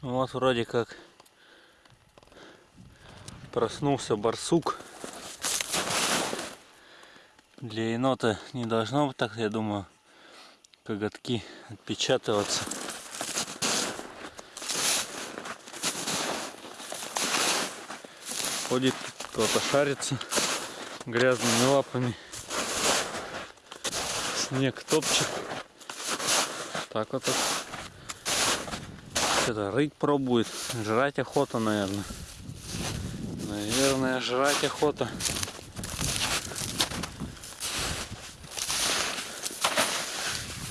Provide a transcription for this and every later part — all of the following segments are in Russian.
Вот вроде как проснулся барсук. Для енота не должно быть так, я думаю, коготки отпечатываться. Ходит кто-то шарится грязными лапами. Снег топчет. Так вот. вот. Что-то рыть пробует. Жрать охота, наверное. Наверное, жрать охота.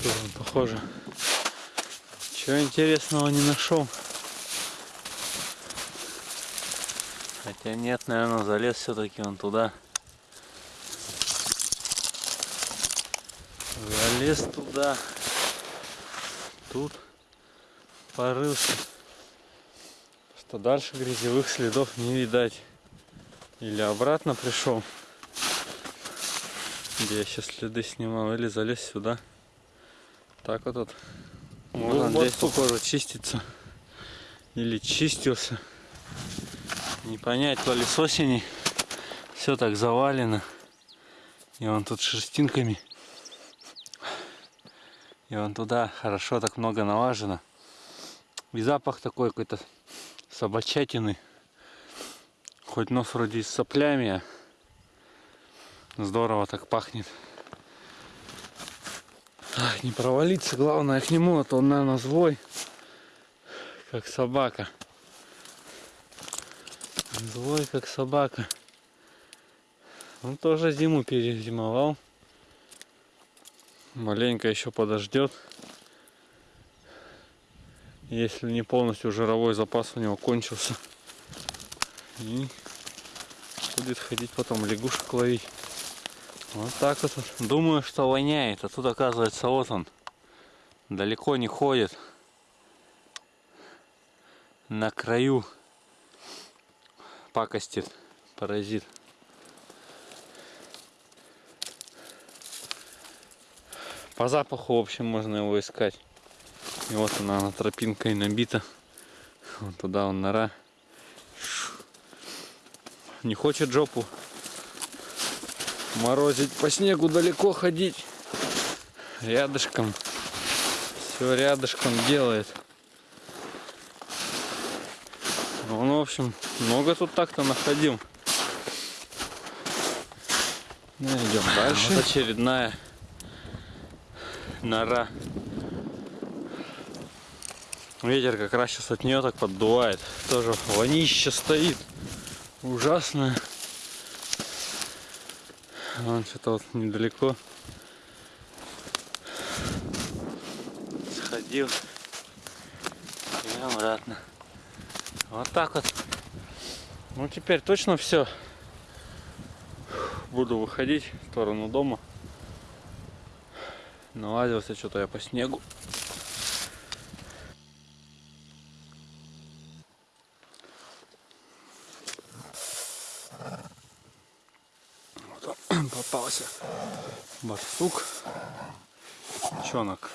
Тут он, похоже. Чего интересного не нашел. Хотя нет, наверное, залез все-таки он туда. Залез туда. Тут порылся. Что дальше грязевых следов не видать. Или обратно пришел, где я сейчас следы снимал, или залез сюда. Так вот тут. Можно здесь, похоже, чиститься. Или чистился. Не понять, то ли с осени все так завалено. И он тут шерстинками. И он туда хорошо так много налажено. И запах такой какой-то собачатины. Хоть нос вроде с соплями, а здорово так пахнет. Ах, не провалиться, главное к нему, а то он, наверное, злой, как собака. Злой, как собака. Он тоже зиму перезимовал. Маленько еще подождет. Если не полностью жировой запас у него кончился. И будет ходить потом лягушек ловить. Вот так вот. Думаю, что воняет, а тут оказывается вот он. Далеко не ходит. На краю пакостит паразит. По запаху, в общем, можно его искать. И вот она, она тропинкой набита. Вот туда он нора. Не хочет жопу морозить по снегу далеко ходить. Рядышком. Все рядышком делает. Он, в общем, много тут так-то находил. Ну, идем дальше. Вот очередная нора. Ветер как раз сейчас от нее так поддувает. Тоже вонище стоит. Ужасное. Вон что-то вот недалеко. Сходил. И обратно. Вот так вот. Ну теперь точно все. Буду выходить в сторону дома. Налазился что-то я по снегу. Попался барсук, чонок.